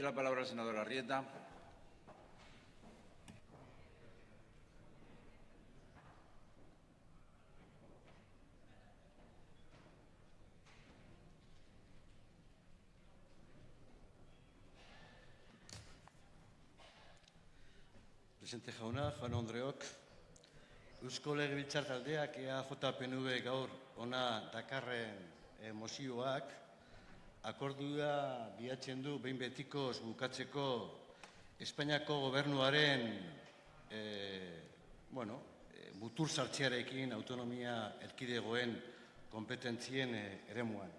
La palabra el senador Arrieta. Presidente jauna, jaun Andreok, Eusko Legebiltzar taldeak EAJPNV gaur ona dakarren eh, mozioak akordua bilatzen du behin betikoz bukatzeko Espainiako gobernuaren eh, bueno, eh, mutur sartzearekin autonomia erkidegoen kompetentzien eh, eremuan.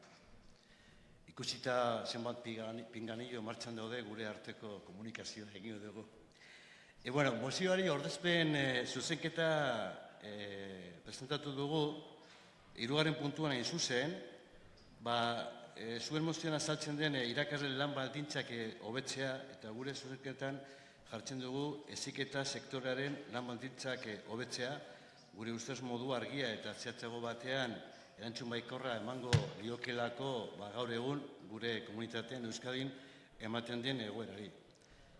Ikusita zenbat pingani- pinganillo martxan daude gure arteko komunikazioa egin dugu. E, bueno, mozioari ordezpen e, zuzenketa e, presentatu dugu, hirugarren puntuan hain zuzen, ba, e, zuen mozioan azaltzen den e, irakasle lan baldintzak e, hobetzea eta gure zuzenketan jartzen dugu eziketa sektorearen lan baldintzak e, hobetzea, gure ustez modu argia eta zehatzago batean erantzun baikorra emango liokelako ba, gaur egun gure komunitatean Euskadin ematen den egoerari.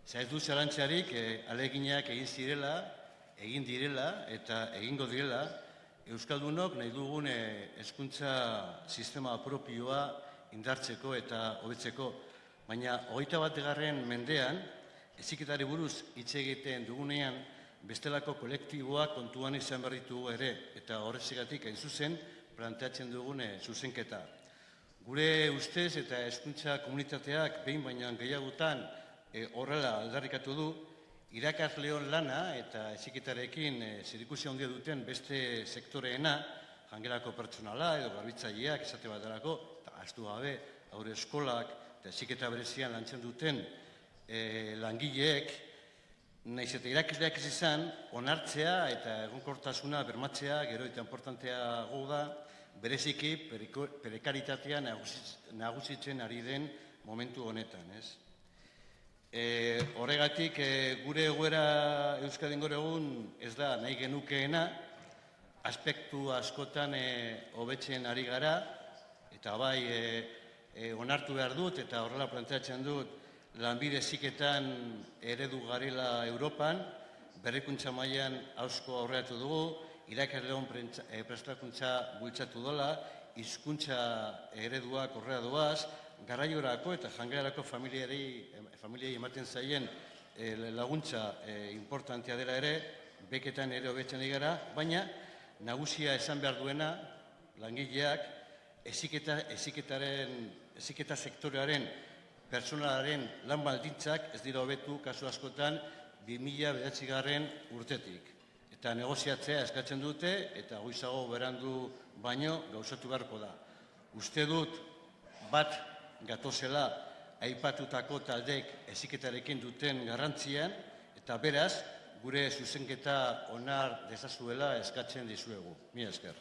Zaiz du zarantzarik eh, aleginak egin zirela, egin direla eta egingo direla, Euskaldunok nahi dugun eh, hezkuntza sistema propioa indartzeko eta hobetzeko. Baina hogeita bategarren mendean, eziketari buruz hitz egiten dugunean, bestelako kolektiboak kontuan izan berritu ere, eta horrezigatik hain zuzen, planteatzen dugun eh, zuzenketa. Gure ustez eta hezkuntza komunitateak behin baina gehiagotan e, horrela aldarrikatu du, irakasleon lana eta eziketarekin e, zerikusia handia duten beste sektoreena, jangelako pertsonala edo garbitzaileak esate eta astu gabe, haure eskolak eta eziketa berezian lantzen duten e, langileek, Naiz eta irakasleak ez izan, onartzea eta egonkortasuna bermatzea gero eta importanteago da, bereziki periko- nagusitzen ari den momentu honetan, ez? E, horregatik, e, gure egoera Euskadin gaur egun ez da nahi genukeena, aspektu askotan e, hobetzen ari gara, eta bai e, e, onartu behar dut, eta horrela planteatzen dut, lanbide ziketan eredu garela Europan, berrikuntza mailan hausko aurreatu dugu, irakasleon e, prestakuntza bultzatu dola, hizkuntza ereduak horrea doaz, garraiorako eta jangelarako familiari, familiei ematen zaien e, laguntza e, importantea dela ere, beketan ere hobetzen gara, baina nagusia esan behar duena, langileak, eziketa, eziketaren, eziketa sektorearen personalaren lan baldintzak ez dira hobetu kasu askotan 2000 behatzigarren urtetik. Eta negoziatzea eskatzen dute eta goizago berandu baino gauzatu beharko da. Uste dut bat gatozela aipatutako taldek eziketarekin duten garrantzian eta beraz gure zuzenketa onar dezazuela eskatzen dizuegu. Mila esker.